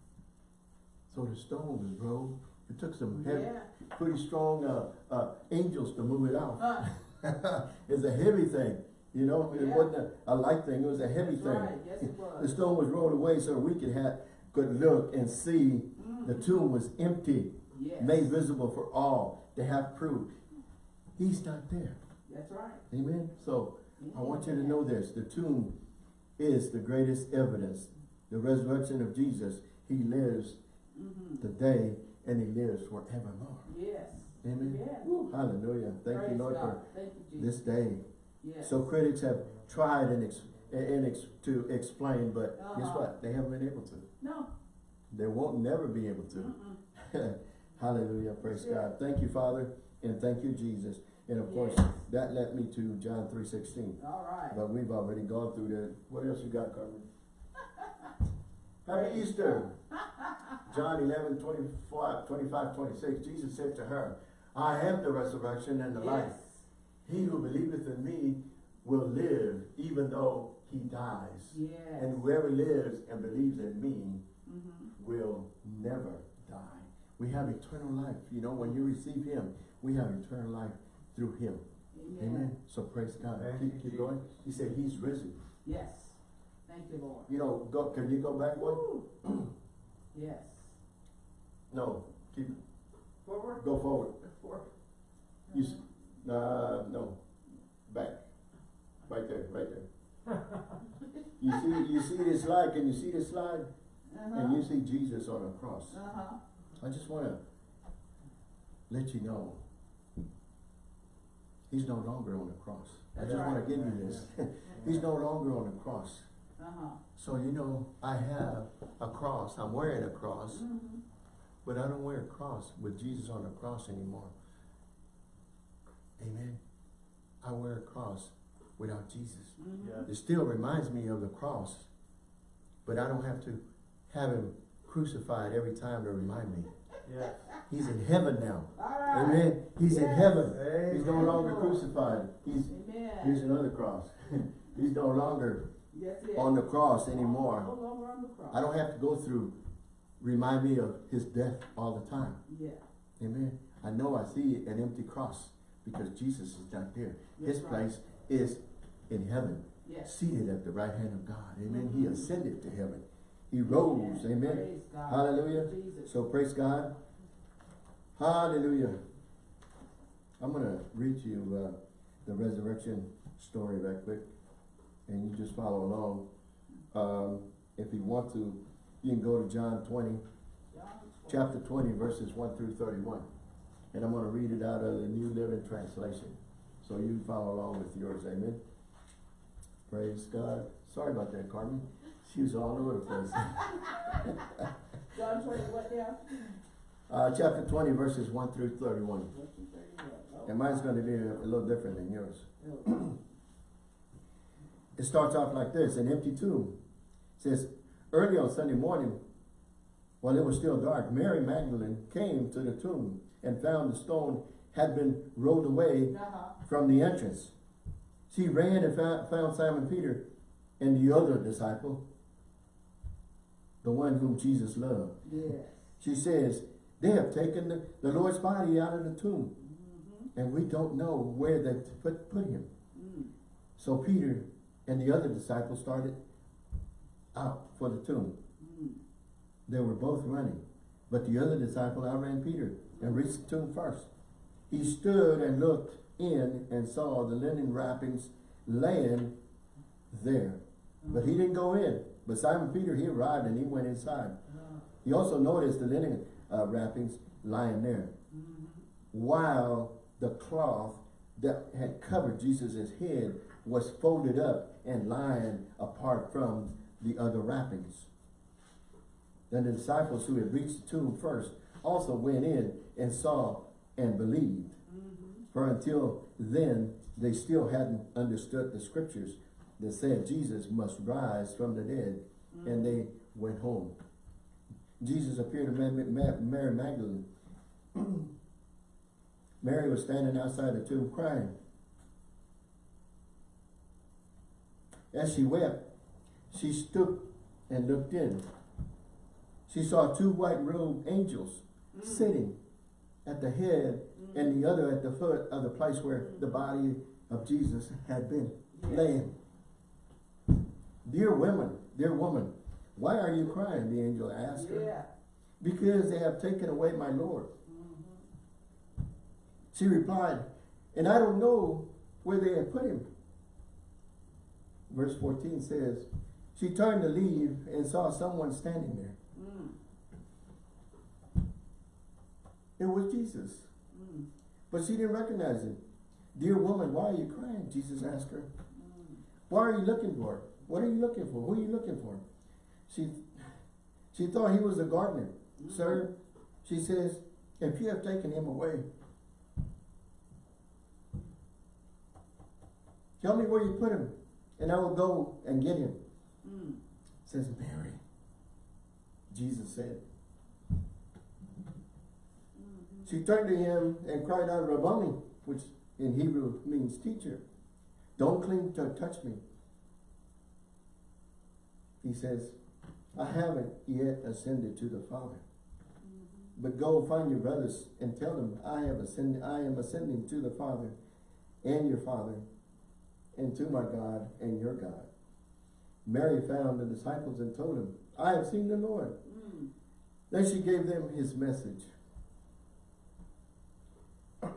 S1: So the stone was rolled It took some heavy,
S2: Yeah.
S1: pretty strong, uh, uh, angels to move it out.
S2: Uh,
S1: It's a heavy thing, you know, it
S2: Yeah.
S1: wasn't a, a light thing, it was a heavy
S2: That's
S1: thing.
S2: right. Yes, it
S1: The stone was rolled away so we could have, could look and see the tomb was empty,
S2: Yes.
S1: made visible for all to have proof. He's not there.
S2: That's right.
S1: Amen. So I want you to know this. The tomb is the greatest evidence. The resurrection of Jesus, he lives
S2: Mm-hmm.
S1: today and he lives forevermore.
S2: Yes.
S1: Amen.
S2: Yeah.
S1: Woo, hallelujah. Thank you, Lord,
S2: God.
S1: for
S2: you,
S1: this day.
S2: Yes.
S1: So critics have tried and, ex and ex to explain, but guess
S2: Uh-huh.
S1: what? They haven't been able to.
S2: No.
S1: They won't never be able to.
S2: Mm-mm.
S1: Hallelujah. Praise
S2: Yeah.
S1: God. Thank you, Father, and thank you, Jesus. And of course,
S2: Yes.
S1: that led me to John 3.16.
S2: All right.
S1: But we've already gone through that. What else you got, Carmen? Happy Easter. John 11, 25, 25, 26. Jesus said to her, I am the resurrection and the life. He who believeth in me will live even though he dies.
S2: Yes.
S1: And whoever lives and believes in me
S2: Mm-hmm.
S1: will never die. We have eternal life. You know, when you receive him, we have eternal life through him.
S2: Amen.
S1: Amen. So praise God.
S3: Thank
S1: Keep, keep going. He said he's risen.
S2: Yes. Thank you, Lord.
S1: You know, go, can you go back one?
S2: Yes.
S1: No. Keep,
S2: Forward.
S1: go forward.
S2: Forward.
S1: You, uh, no. Back. Right there, right there. You see, you see this slide, can you see this slide?
S2: Uh-huh.
S1: And you see Jesus on a cross.
S2: Uh-huh.
S1: I just wanna let you know, he's no longer on the cross. I
S2: That's
S1: just wanna
S2: right.
S1: give you this. He's no longer on the cross.
S2: Uh-huh.
S1: So you know, I have a cross, I'm wearing a cross,
S2: Mm-hmm.
S1: but I don't wear a cross with Jesus on the cross anymore. Amen. I wear a cross without Jesus.
S2: Mm-hmm.
S1: It still reminds me of the cross, but I don't have to have him crucified every time to remind me.
S3: Yes.
S1: He's in heaven now.
S2: Right.
S1: Amen. He's in
S2: Yes.
S1: heaven. He's no longer crucified. He's
S2: Amen.
S1: here's another cross. He's no longer. On the cross anymore.
S2: longer on the cross.
S1: I don't have to go through remind me of his death all the time.
S2: Yeah.
S1: Amen. I know I see an empty cross because Jesus is not there. His
S2: That's right.
S1: place is in heaven,
S2: Yes.
S1: seated at the right hand of God. Amen. He
S2: Mhm.
S1: ascended to heaven. He rose. Amen. Hallelujah.
S2: Jesus.
S1: So praise God. Hallelujah. I'm going to read you uh, the resurrection story right quick. And you just follow along. Um, if you want to, you can go to John 20, chapter 20, verses 1 through 31. And I'm going to read it out of the New Living Translation. So you can follow along with yours. Amen. Praise God. Sorry about that, Carmen. She was all over the place.
S2: John 20, what now?
S1: Uh, chapter 20, verses 1 through 31.
S2: Verse 31. Oh,
S1: And mine's going to be a, a little different than yours. It starts off like this, an empty tomb. It says, early on Sunday morning, while it was still dark, Mary Magdalene came to the tomb and found the stone had been rolled away
S2: Uh-huh.
S1: from the entrance. She ran and found, Simon Peter and the other disciple, the one whom Jesus loved.
S2: Yes.
S1: She says, they have taken the, the Lord's body out of the tomb
S2: Mm-hmm.
S1: and we don't know where they put, put him.
S2: Mm.
S1: So Peter and the other disciple started out for the tomb.
S2: Mm.
S1: They were both running, but the other disciple outran Peter and reached the tomb first. He stood and looked in and saw the linen wrappings laying there. But he didn't go in. But Simon Peter, he arrived and he went inside.
S2: Uh,
S1: He also noticed the linen uh, wrappings lying there,
S2: mhm.
S1: while the cloth that had covered Jesus' head was folded up and lying apart from the other wrappings. Then the disciples who had reached the tomb first also went in and saw and believed.
S2: Mhm.
S1: For until then, they still hadn't understood the scriptures that said Jesus must rise from the dead, and they went home. Jesus appeared to Ma- Ma- Mary Magdalene. Mary was standing outside the tomb crying. As she wept, she stooped and looked in. She saw two white robed angels
S2: Mm.
S1: sitting at the head and the other at the foot of the place where the body of Jesus had been
S2: Yes.
S1: laying. Dear women, dear woman, why are you crying? The angel asked her. Because they have taken away my Lord.
S2: Mhm.
S1: She replied, and I don't know where they have put him. Verse 14 says, she turned to leave and saw someone standing there.
S2: Mm.
S1: It was Jesus.
S2: Mm.
S1: But she didn't recognize him. Dear woman, why are you crying? Jesus asked her.
S2: Mm.
S1: Why are you looking for? What are you looking for? Who are you looking for? She she thought he was a gardener.
S2: Mm.
S1: Sir, she says, if you have taken him away, tell me where you put him, and I will go and get him.
S2: Mm.
S1: Says Mary. Jesus said.
S2: Mhm.
S1: She turned to him and cried out, Rabboni, which in Hebrew means teacher. Don't cling to touch me. He says, I haven't yet ascended to the Father.
S2: Mhm.
S1: But go find your brothers and tell them I have ascended I am ascending to the Father and your Father, and to my God and your God. Mary found the disciples and told them, I have seen the Lord.
S2: Mm.
S1: Then she gave them his message.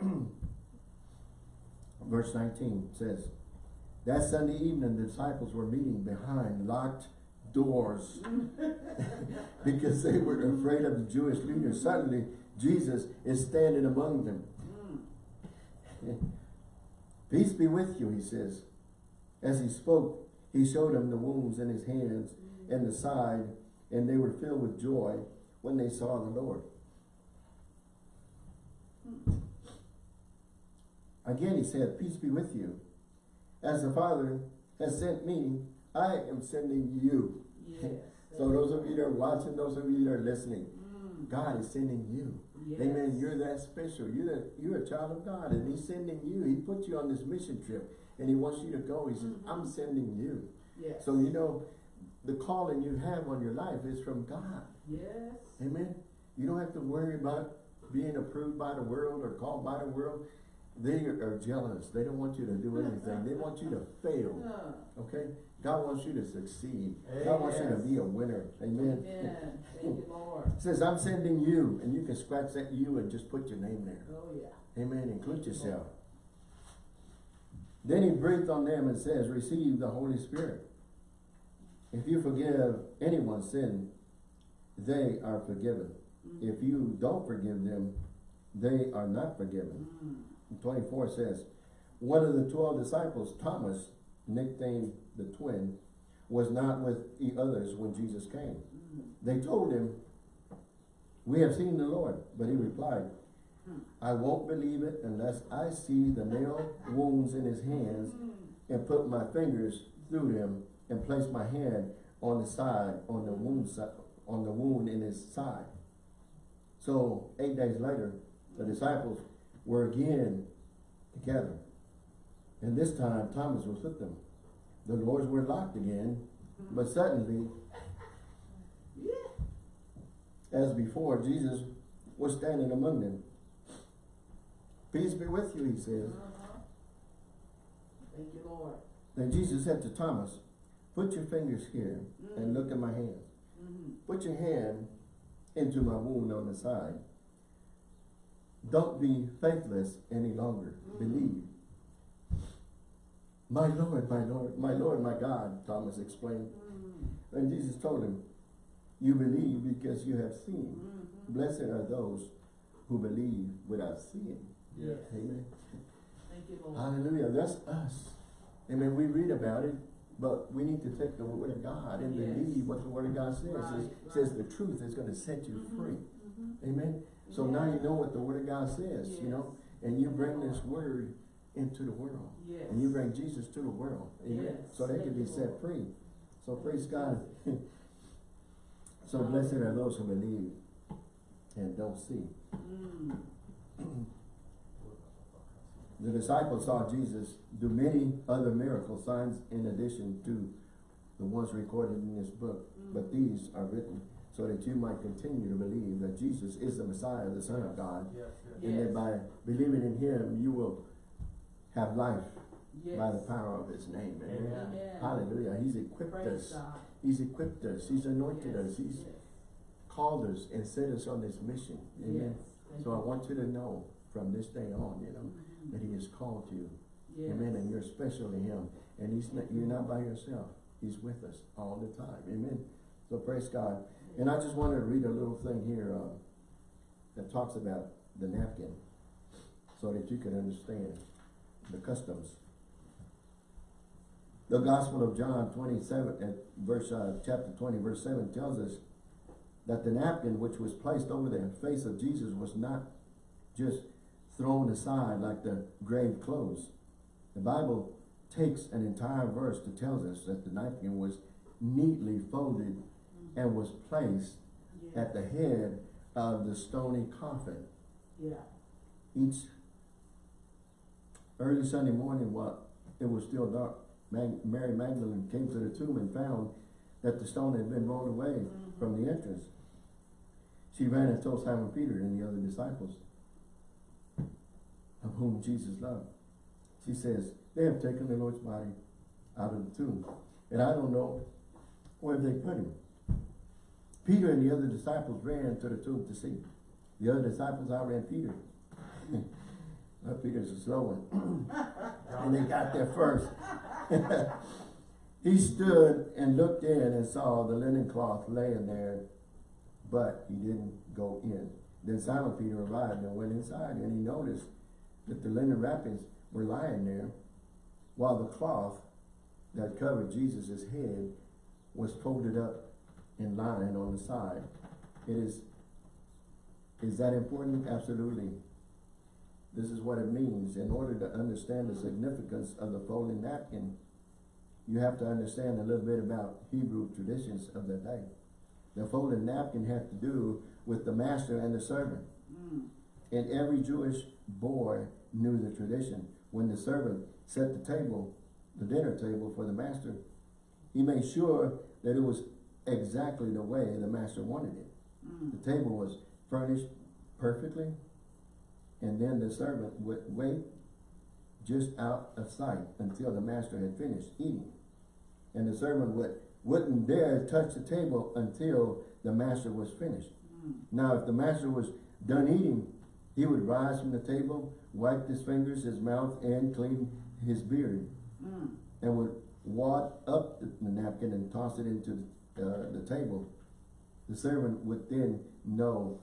S1: Verse 19 says, That Sunday evening the disciples were meeting behind locked doors because they were afraid of the Jewish leaders. Suddenly, Jesus is standing among them.
S2: Mm.
S1: Peace be with you, he says. As he spoke, he showed them the wounds in his hands and the side, and they were filled with joy when they saw the Lord. Again he said, Peace be with you. As the Father has sent me, I am sending you.
S2: Yes.
S1: So those of you that are watching, those of you that are listening,
S2: Mm.
S1: God is sending you.
S2: Yes.
S1: Amen. You're that special. You're that you're a child of God, and He's sending you. He put you on this mission trip, and He wants you to go. He says. "I'm sending you."
S2: Yes.
S1: So you know, the calling you have on your life is from God.
S2: Yes.
S1: Amen. You don't have to worry about being approved by the world or called by the world. They are jealous. They don't want you to do anything. They want you to fail.
S2: Uh,
S1: Okay? God wants you to succeed. God wants you to be a winner. Amen.
S2: Amen. Thank you, Lord.
S1: Says, I'm sending you, and you can scratch that you and just put your name there.
S2: Oh, yeah.
S1: Amen. Include yourself. Then he breathed on them and says, receive the Holy Spirit. If you forgive anyone's sin, they are forgiven.
S2: Mm.
S1: If you don't forgive them, they are not forgiven.
S2: Mm.
S1: 24 says, one of the 12 disciples, Thomas, nicknamed the twin, was not with the others when Jesus came.
S2: Mm.
S1: They told him, we have seen the Lord. But he replied,
S2: Hmm.
S1: I won't believe it unless I see the nail wounds in his hands and put my fingers through them and place my hand on the side, on the wound on the wound in his side. So eight days later, the disciples were again together. And this time Thomas was with them. The doors were locked again, but suddenly, as before, Jesus was standing among them. Peace be with you, he says.
S2: Uh-huh. Thank you, Lord.
S1: Then Jesus said to Thomas, put your fingers here and look at my hands.
S2: Mm-hmm.
S1: Put your hand into my wound on the side. Don't be faithless any longer.
S2: Mm.
S1: Believe. My Lord, my Lord, my Lord, my God, Thomas explained.
S2: Mm.
S1: And Jesus told him, you believe because you have seen.
S2: Mm-hmm.
S1: Blessed are those who believe without seeing.
S3: Yes.
S1: Amen.
S2: Thank you, Lord.
S1: Hallelujah. That's us. Amen. We read about it, but we need to take the word of God and
S2: Yes.
S1: believe what the word of God says.
S2: Right,
S1: It says the truth is going to set you
S2: Mhm.
S1: free.
S2: Mm-hmm.
S1: Amen. So now you know what the word of God says, you know, and you bring this word into the world.
S2: Yes.
S1: And you bring Jesus to the world. Amen.
S2: Yes.
S1: So they can be set
S2: Lord.
S1: free. So praise God. so blessed are those who believe and don't see.
S2: Mm.
S1: The disciples saw Jesus do many other miracle signs in addition to the ones recorded in this book. But these are written so that you might continue to believe that Jesus is the Messiah, the Son of God,
S3: Yes, yes.
S1: and that by believing in him, you will have life
S2: Yes.
S1: by the power of his name. Amen.
S3: Amen.
S2: Amen.
S1: Hallelujah. He's equipped
S2: Praise
S1: us.
S2: God.
S1: He's equipped us. He's anointed
S2: Yes,
S1: us. He's
S2: yes,
S1: called us and set us on this mission. Amen.
S2: yes.
S1: So I want you to know from this day on, you know,
S2: Mhm.
S1: That he has called you.
S2: Yes.
S1: Amen. And you're special to him. And he's not, you're not by yourself. He's with us all the time. Amen. So praise God. And I just wanted to read a little thing here uh, that talks about the napkin so that you can understand the customs. The Gospel of John 27, at verse, uh, chapter 20, verse 7 tells us that the napkin which was placed over the face of Jesus was not just thrown aside like the grave clothes. The Bible takes an entire verse to tell us that the napkin was neatly folded and was placed at the head of the stony coffin.
S2: Yeah.
S1: Each early Sunday morning, while it was still dark, Mag Mary Magdalene came to the tomb and found that the stone had been rolled away
S2: Mhm.
S1: from the entrance. She ran and told Simon Peter and the other disciples, whom Jesus loved. She says, they have taken the Lord's body out of the tomb, and I don't know where they put him. Peter and the other disciples ran to the tomb to see. The other disciples outran Peter. well, Peter's a slow one. and they got there first. he stood and looked in and saw the linen cloth laying there, but he didn't go in. Then Simon Peter arrived and went inside, and he noticed that the linen wrappings were lying there, while the cloth that covered Jesus' head was folded up and lying on the side. It is, is that important? Absolutely. This is what it means. In order to understand the significance of the folding napkin, you have to understand a little bit about Hebrew traditions of the day. The folded napkin had to do with the master and the servant.
S2: Mm.
S1: And every Jewish boy knew the tradition. When the servant set the table, the dinner table for the master, he made sure that it was exactly the way the master wanted it.
S2: Mm.
S1: The table was furnished perfectly, and then the servant would wait just out of sight until the master had finished eating. And the servant would, wouldn't dare touch the table until the master was finished.
S2: Mm.
S1: Now, if the master was done eating, he would rise from the table, wipe his fingers, his mouth, and clean his beard,
S2: Mm.
S1: and would wad up the, the napkin and toss it into uh, the table. The servant would then know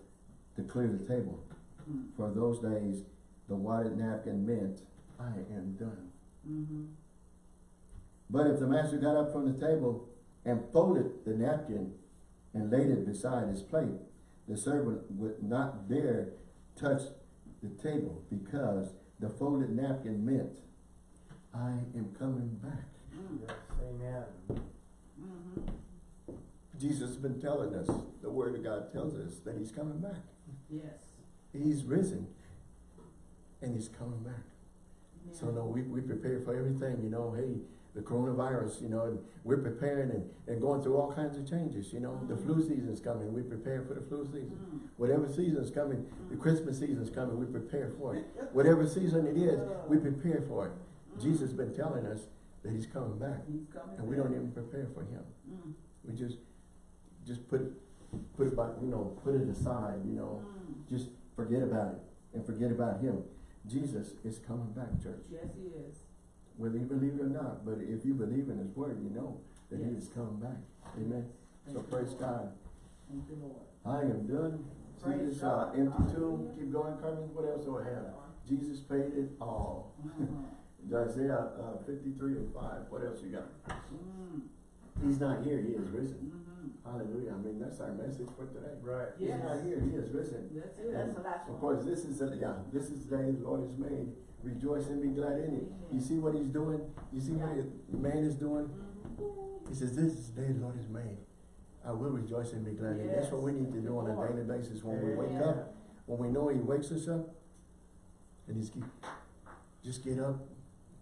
S1: to clear the table.
S2: Mm.
S1: For those days, the wadded napkin meant, I am done.
S2: Mm-hmm.
S1: But if the master got up from the table and folded the napkin and laid it beside his plate, the servant would not dare touch the table because the folded napkin meant, I am coming back.
S2: Mm.
S3: Yes, amen.
S2: Mm-hmm.
S1: Jesus has been telling us, the word of God tells us that he's coming back.
S2: Yes.
S1: He's risen and he's coming back. So
S2: Yeah.
S1: no, we, we prepare for everything, you know, hey, the coronavirus, you know, and we're preparing and, and going through all kinds of changes, you know. The flu season's coming, we prepare for the flu season.
S2: Mm.
S1: Whatever season's coming, the Christmas season's coming, we prepare for it. Whatever season it is, we prepare for it. Jesus has been telling us that he's coming back,
S2: He's coming
S1: and we don't even prepare for him.
S2: Mm.
S1: We just, just put it, put it by, you know, put it aside, you know,
S2: Mm.
S1: just forget about it and forget about him. Jesus is coming back, church
S2: Yes, he is.
S1: Whether you believe it or not, but if you believe in his word, you know that he
S2: Yes.
S1: is coming back. Amen. So
S2: Thank you,
S1: praise. God.
S2: Thank you, Lord.
S1: I am done. See this uh, empty tomb? Keep going, Carmen. What else do I have? Jesus paid it all.
S2: Mhm.
S1: Isaiah uh, 53 and 5. What else you got?
S2: Mm.
S1: He's not here. He is risen.
S2: Mhm.
S1: Hallelujah. I mean, that's our message for today.
S3: Right.
S1: He's not here. He is risen.
S2: That's it.
S1: And
S4: the last
S1: Of
S4: one.
S1: course, this is, the yeah, this is the day the Lord has made. Rejoice and be glad in it. You see what he's doing? You see what the man is doing? He says, this is the day the Lord has made. I will rejoice and be glad in it. That's what we need to do on a daily basis when we wake up. When we know he wakes us up. And he's keep, just get up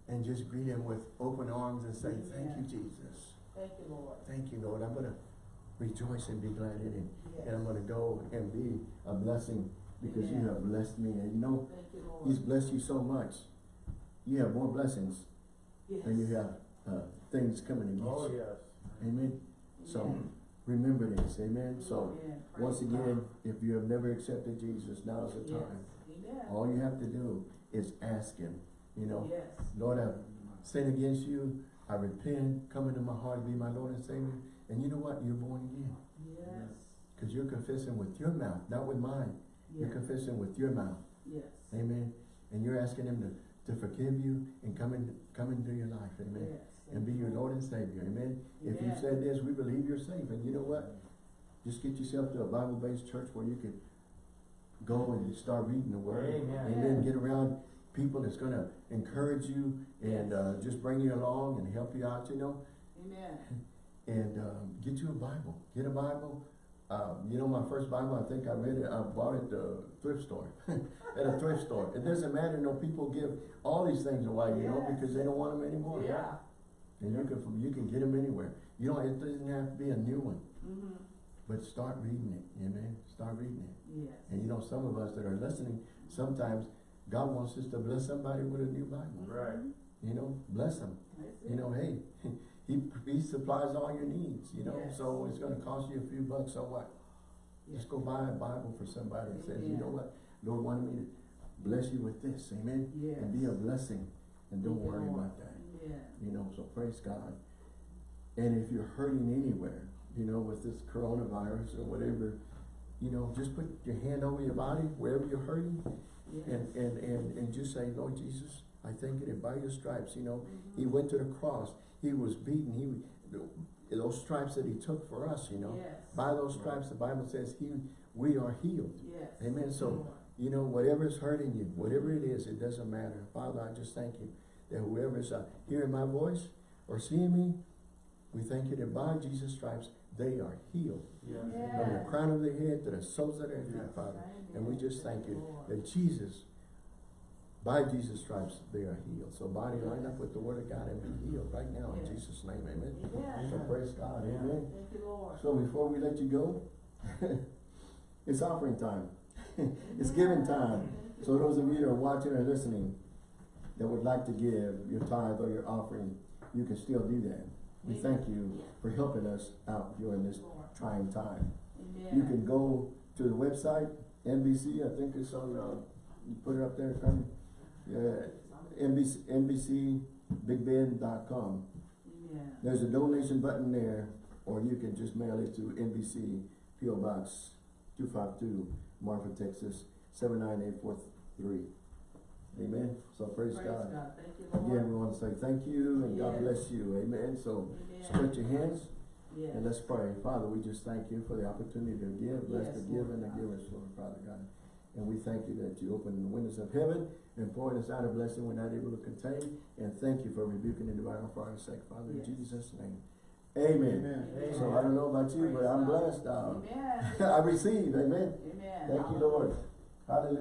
S1: and just greet him with open arms and say, thank you, Jesus.
S2: Thank you, Lord.
S1: Thank you, Lord. I'm gonna rejoice and be glad in it.
S2: Yes.
S1: And I'm gonna go and be a blessing because you have blessed me. And you know,
S2: you,
S1: He's blessed you so much. You have more blessings
S2: Yes.
S1: than you have, uh, things coming against
S3: Oh,
S1: you.
S3: yes.
S1: Amen. So,
S2: Amen.
S1: remember this, amen? So,
S2: Amen. Praise
S1: once
S2: God.
S1: again, if you have never accepted Jesus, now is the
S2: Yes.
S1: time.
S2: Amen.
S1: All you have to do is ask Him, you know,
S2: Yes.
S1: Lord, I've sinned against you, I repent, come into my heart, be my Lord and Savior, and you know what? You're born again.
S2: Yes.
S1: Because you're confessing with your mouth, not with mine. You're confessing with your mouth,
S2: Yes.
S1: amen? And you're asking Him to, to forgive you and come in, come into your life, amen?
S2: Yes.
S1: And be your Lord and Savior, amen? If you said this, we believe you're safe, and you know what? Just get yourself to a Bible-based church where you can go and start reading the Word.
S3: Amen.
S1: And then get around people that's gonna encourage you and, uh, just bring you along and help you out, you know?
S2: Amen.
S1: And, um, get you a Bible, get a Bible. Uh, you know, my first Bible, I think I read it, I bought it at the thrift store, at a thrift store. It doesn't matter, you know, people give all these things away, you know, because they don't want them anymore.
S2: Yeah.
S1: And you can, you can get them anywhere. You know, it doesn't have to be a new one,
S2: Mm-hmm.
S1: but start reading it, amen? Start reading it.
S2: Yes.
S1: And you know, some of us that are listening, sometimes God wants us to bless somebody with a new Bible.
S3: Right.
S1: You know, bless them. You know, hey, he, he supplies all your needs, you know,
S2: Yes.
S1: so it's gonna cost you a few bucks, so what?
S2: Yes.
S1: Just go buy a Bible for somebody and says, you know what? Lord wanted me to bless you with this, amen?
S2: Yes.
S1: And be a blessing, and don't worry about that.
S2: Yeah.
S1: you know, so praise God. And if you're hurting anywhere, you know, with this coronavirus or whatever, you know, just put your hand over your body, wherever you're hurting,
S2: Yes.
S1: and, and, and, and just say, Lord Jesus, I thank you that by your stripes, you know,
S2: Mm-hmm.
S1: he went to the cross, he was beaten, he, those stripes that he took for us, you know,
S2: Yes.
S1: by those stripes, the Bible says he, we are healed.
S2: Yes.
S1: Amen. So, you know, whatever is hurting you, whatever it is, it doesn't matter. Father, I just thank you that whoever's uh, hearing my voice or seeing me, we thank you that by Jesus' stripes, they are healed.
S3: Yes.
S1: From the crown of their head to the soles of their feet,
S3: Yes.
S1: Father. And we just thank you that Jesus, by Jesus' stripes, they are healed. So body, line up with the word of God and be healed right now in Jesus' name. Amen.
S2: Amen.
S1: So praise God.
S3: Yeah.
S1: Amen.
S2: Thank you, Lord.
S1: So before we let you go, it's offering time. it's giving time. So those of you that are watching or listening that would like to give your tithe or your offering, you can still do that. We thank you for helping us out during this trying time.
S2: Amen.
S1: You can go to the website, NBC, I think it's on, uh, you put it up there, Carmen? Yeah, NBC, NBCBigBend.com.
S2: Amen.
S1: There's a donation button there, or you can just mail it to NBC PO Box two five two, Marfa, Texas, seven nine eight four three. Amen. So praise,
S2: Praise
S1: God.
S2: God. Thank you.
S1: Again, we want to say thank you and God bless you. Amen. So
S2: Amen.
S1: stretch your hands
S2: Yes.
S1: and let's pray. Father, we just thank you for the opportunity to give. Bless
S2: Yes,
S1: the give and the givers, Lord Father God. And we thank you that you open the windows of heaven and pouring us out a blessing we're not able to contain. And thank you for rebuking the devourer for our sake, Father, in Jesus' name. Amen.
S2: Amen.
S1: So I don't know about you, but I'm
S2: God.
S1: blessed.
S2: Amen.
S1: I receive. Amen.
S2: Amen.
S1: Thank you, Lord. Hallelujah.